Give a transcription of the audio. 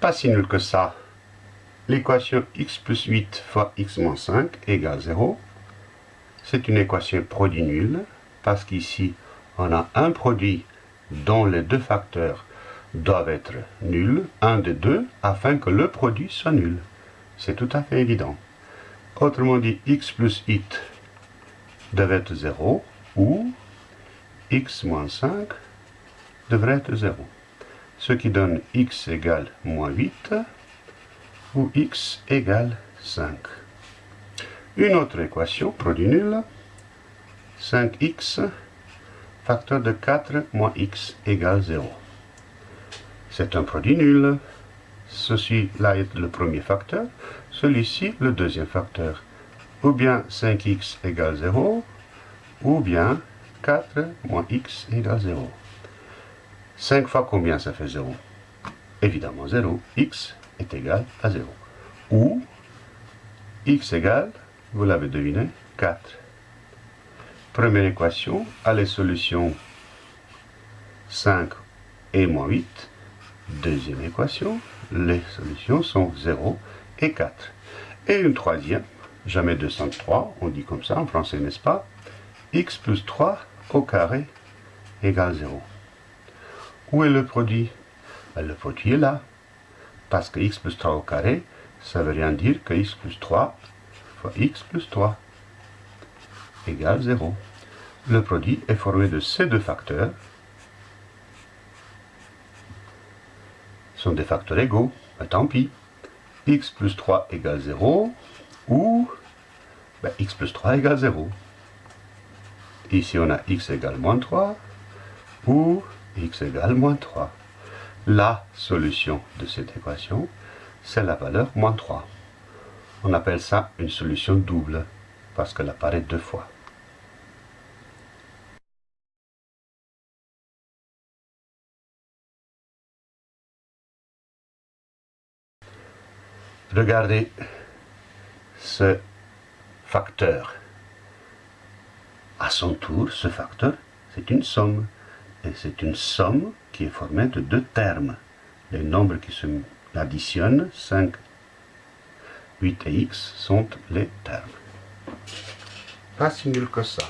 Pas si nul que ça. L'équation x plus 8 fois x moins 5 égale 0. C'est une équation produit nul, parce qu'ici, on a un produit dont les deux facteurs doivent être nuls, un des deux, afin que le produit soit nul. C'est tout à fait évident. Autrement dit, x plus 8 devait être 0, ou x moins 5 devrait être 0. Ce qui donne x égale moins 8, ou x égale 5. Une autre équation, produit nul, 5x facteur de 4 moins x égale 0. C'est un produit nul. Ceci-là est le premier facteur, celui-ci le deuxième facteur. Ou bien 5x égale 0, ou bien 4 moins x égale 0. 5 fois combien ça fait 0 Évidemment 0. x est égal à 0. Ou x égale, vous l'avez deviné, 4. Première équation, à les solutions 5 et moins 8. Deuxième équation, les solutions sont 0 et 4. Et une troisième, jamais 203, on dit comme ça en français, n'est-ce pas x plus 3 au carré égale 0. Où est le produit? Ben, Le produit est là. Parce que x plus 3 au carré, ça veut rien dire que x plus 3 fois x plus 3 égale 0 le produit est formé de ces deux facteurs. Ce sont des facteurs égaux. Ben, tant pis. x plus 3 égale 0 ou ben, x plus 3 égale 0. Ici, on a x égale moins 3 ou x égale moins 3. La solution de cette équation, c'est la valeur moins 3. On appelle ça une solution double parce qu'elle apparaît deux fois. Regardez ce facteur. À son tour, ce facteur, c'est une somme. C'est une somme qui est formée de deux termes. Les nombres qui se additionnent, 5, 8 et x, sont les termes. Pas si nul que ça.